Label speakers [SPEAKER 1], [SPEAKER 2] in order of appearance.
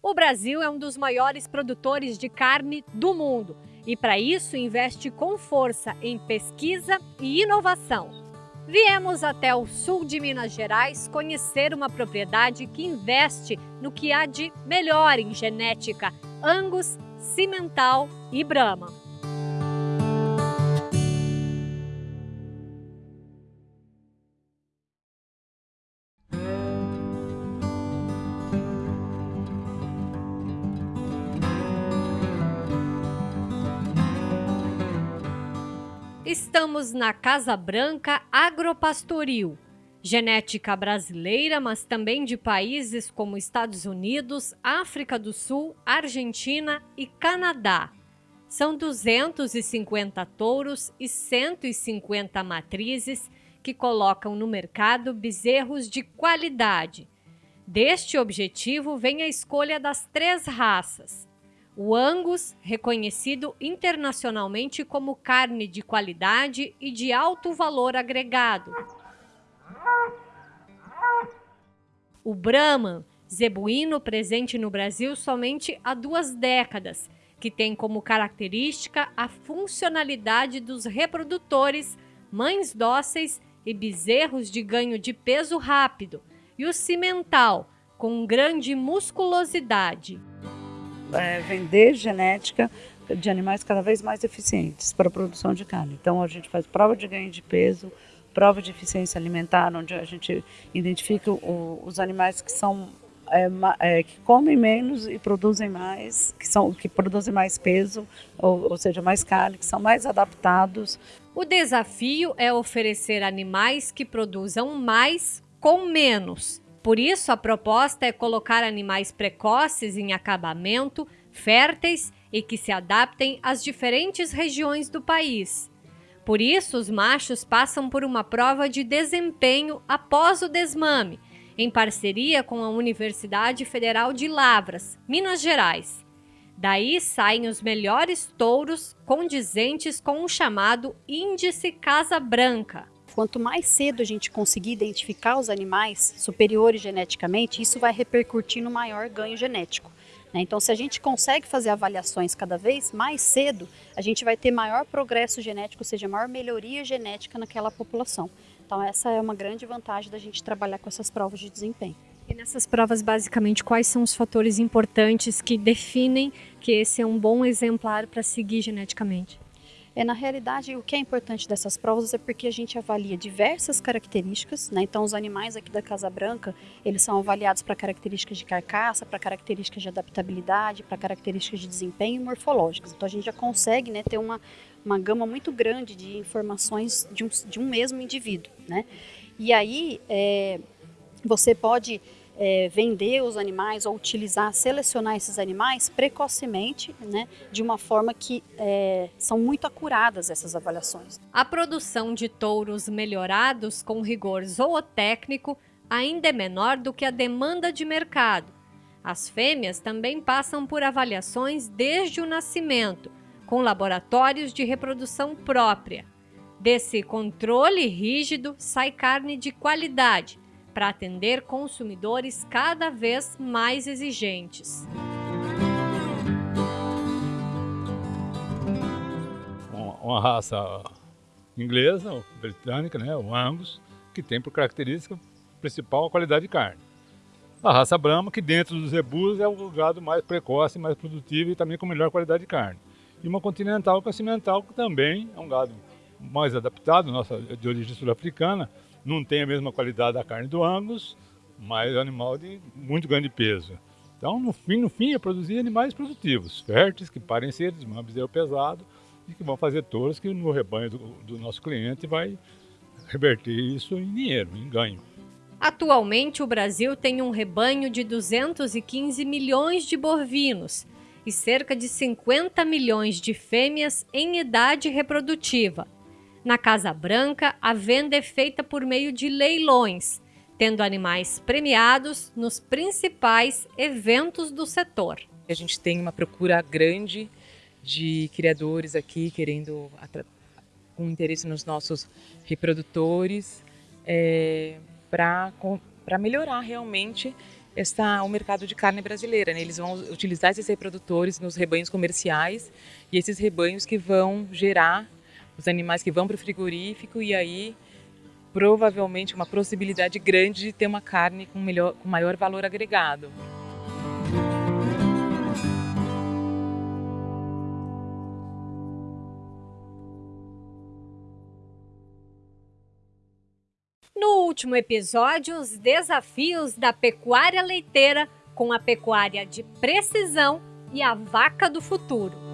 [SPEAKER 1] O Brasil é um dos maiores produtores de carne do mundo e, para isso, investe com força em pesquisa e inovação. Viemos até o sul de Minas Gerais conhecer uma propriedade que investe no que há de melhor em genética Angus, Cimental e Brahma. Estamos na Casa Branca Agropastoril, genética brasileira, mas também de países como Estados Unidos, África do Sul, Argentina e Canadá. São 250 touros e 150 matrizes que colocam no mercado bezerros de qualidade. Deste objetivo vem a escolha das três raças, o Angus, reconhecido internacionalmente como carne de qualidade e de alto valor agregado. O Brahman, zebuíno presente no Brasil somente há duas décadas, que tem como característica a funcionalidade dos reprodutores, mães dóceis e bezerros de ganho de peso rápido, e o cimental, com grande musculosidade
[SPEAKER 2] é, vender genética de animais cada vez mais eficientes para a produção de carne. Então a gente faz prova de ganho de peso, prova de eficiência alimentar, onde a gente identifica o, os animais que são é, é, que comem menos e produzem mais, que são que produzem mais peso, ou, ou seja, mais carne, que são mais adaptados.
[SPEAKER 1] O desafio é oferecer animais que produzam mais com menos por isso, a proposta é colocar animais precoces em acabamento, férteis e que se adaptem às diferentes regiões do país. Por isso, os machos passam por uma prova de desempenho após o desmame, em parceria com a Universidade Federal de Lavras, Minas Gerais. Daí saem os melhores touros condizentes com o chamado Índice Casa Branca.
[SPEAKER 3] Quanto mais cedo a gente conseguir identificar os animais superiores geneticamente, isso vai repercutir no maior ganho genético. Né? Então, se a gente consegue fazer avaliações cada vez mais cedo, a gente vai ter maior progresso genético, ou seja, maior melhoria genética naquela população. Então, essa é uma grande vantagem da gente trabalhar com essas provas de desempenho.
[SPEAKER 1] E nessas provas, basicamente, quais são os fatores importantes que definem que esse é um bom exemplar para seguir geneticamente?
[SPEAKER 3] É, na realidade, o que é importante dessas provas é porque a gente avalia diversas características, né? Então, os animais aqui da Casa Branca, eles são avaliados para características de carcaça, para características de adaptabilidade, para características de desempenho morfológicas. Então, a gente já consegue né, ter uma, uma gama muito grande de informações de um, de um mesmo indivíduo, né? E aí, é, você pode é, vender os animais ou utilizar, selecionar esses animais precocemente, né, de uma forma que é, são muito acuradas essas avaliações.
[SPEAKER 1] A produção de touros melhorados com rigor zootécnico ainda é menor do que a demanda de mercado. As fêmeas também passam por avaliações desde o nascimento, com laboratórios de reprodução própria. Desse controle rígido sai carne de qualidade, para atender consumidores cada vez mais exigentes.
[SPEAKER 4] Uma raça inglesa, britânica, né, o Angus, que tem por característica principal a qualidade de carne. A raça Brahma, que dentro dos zebus é o gado mais precoce, mais produtivo e também com melhor qualidade de carne. E uma continental, que é cimental, que também é um gado mais adaptado, nossa, de origem sul-africana, não tem a mesma qualidade da carne do Angus, mas é um animal de muito grande peso. Então, no fim, no fim, é produzir animais produtivos, férteis, que parem ser bezerro pesado e que vão fazer touros que no rebanho do, do nosso cliente vai reverter isso em dinheiro, em ganho.
[SPEAKER 1] Atualmente, o Brasil tem um rebanho de 215 milhões de bovinos e cerca de 50 milhões de fêmeas em idade reprodutiva. Na Casa Branca, a venda é feita por meio de leilões, tendo animais premiados nos principais eventos do setor.
[SPEAKER 5] A gente tem uma procura grande de criadores aqui querendo com interesse nos nossos reprodutores é, para melhorar realmente esta, o mercado de carne brasileira. Né? Eles vão utilizar esses reprodutores nos rebanhos comerciais e esses rebanhos que vão gerar os animais que vão para o frigorífico e aí provavelmente uma possibilidade grande de ter uma carne com, melhor, com maior valor agregado.
[SPEAKER 1] No último episódio, os desafios da pecuária leiteira com a pecuária de precisão e a vaca do futuro.